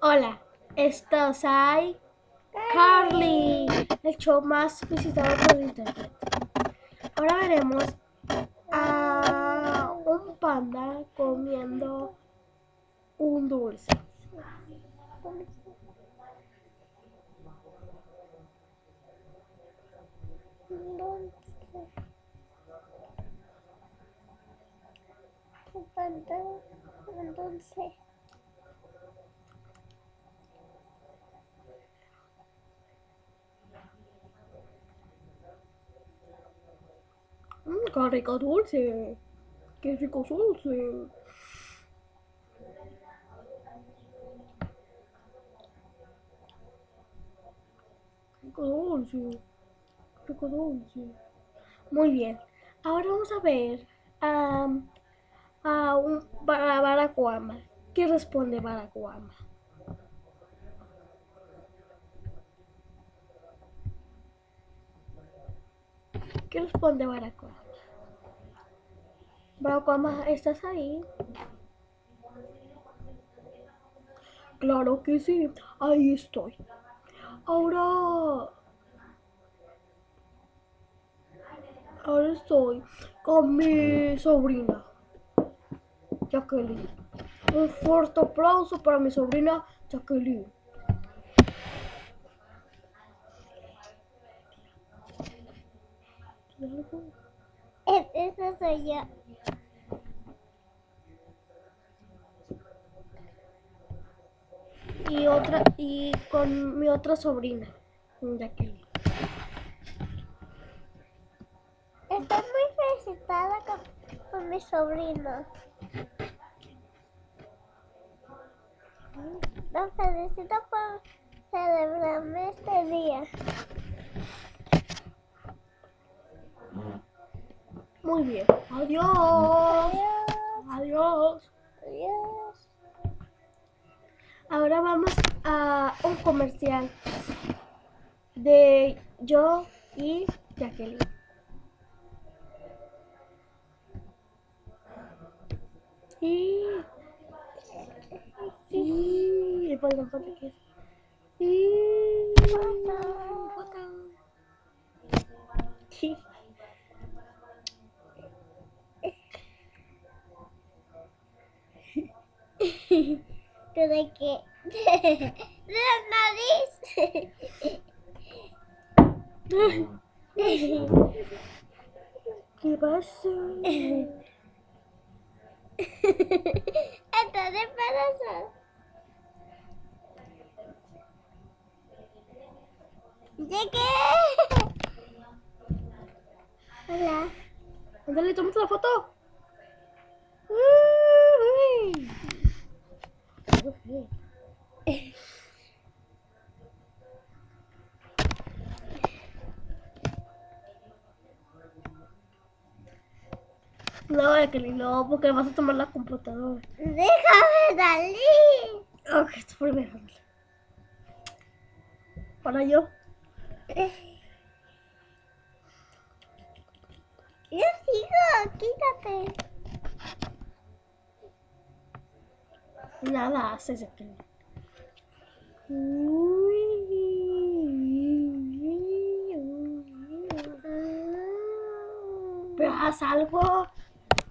Hola, estás ahí. Carly, el show más visitado por internet. Ahora veremos a un panda comiendo un dulce. Un panda, un dulce. Mmm, qué rico dulce. Qué rico dulce. Rico dulce. Rico dulce. Muy bien. Ahora vamos a ver a, a un Bara- Baracuama. ¿Qué responde Baracuama? ¿Qué responde Baracuama? Baracuama, ¿estás ahí? Claro que sí, ahí estoy. Ahora, ahora estoy con mi sobrina, Jacqueline. Un fuerte aplauso para mi sobrina Jacqueline. Esa soy yo. Y otra, y con mi otra sobrina, Jacqueline. Estoy muy felicitada con, con mi sobrino. Los felicito por celebrarme este día. Muy bien. Adiós. Adiós. Adiós. Ahora vamos a un comercial de yo y Jacqueline. Y... Y... Perdón, perdón, ¿qué es? ¿Tú de qué? De la nariz. ¿Qué pasa? Estás embarazada. Llegué. Hola. Tómate la foto. Uy. No, Jacqueline, no, porque vas a tomar la computadora. Déjame salir. Ok, primero. Para yo. Yo sigo, quítate. Nada haces, Jacqueline. Pero haz algo.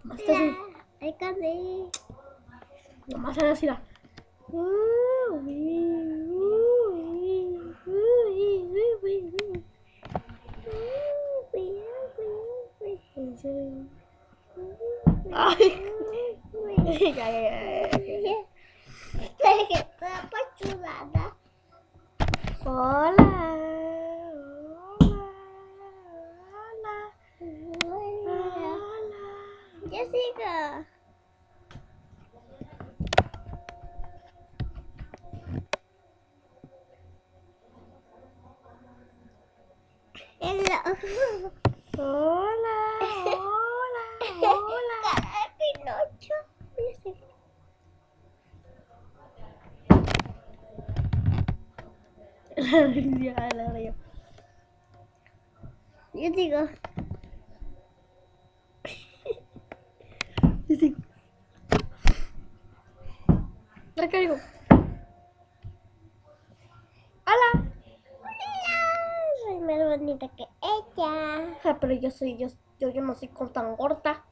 Más Ya, hay que. Nomás era así la. Ay. Ya, ya, ya, apachurrada. Hola. Hola. Hola. Hola. Jessica. Hello. Yo digo. Yo digo. ¡Hola! ¡Hola! Soy más bonita que ella. Ah, pero yo soy, yo, yo, yo no soy tan gorda.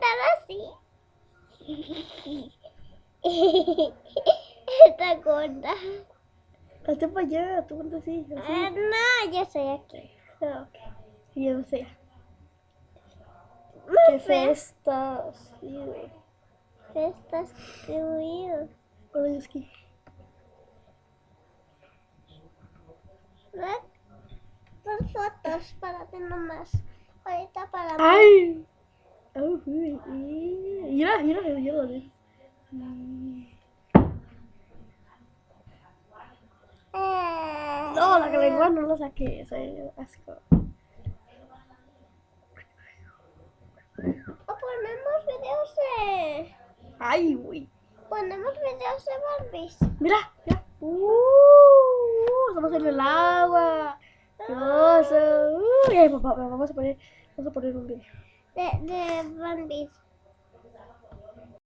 tan así. Está gorda. Hazte para allá, tú cuando así. Ah, no, yo soy aquí. Ah, ok. Yo sé. Muy Qué fea. festas. Sí, güey. Estás tuyo. Hola. Son fotos para ti nomás. Ahorita para mí. ¡Ay! Ay, uy, y- Mira, mira, mira. Eh, No, la lengua no la saqué, soy asco. O ponemos videos de. ¡Ay, güey! Ponemos videos de Barbies. Mira, mira. ¡Uh! Estamos en el agua. Dios, uh, papá, vamos a poner, vamos a poner un video. De, de Barbies.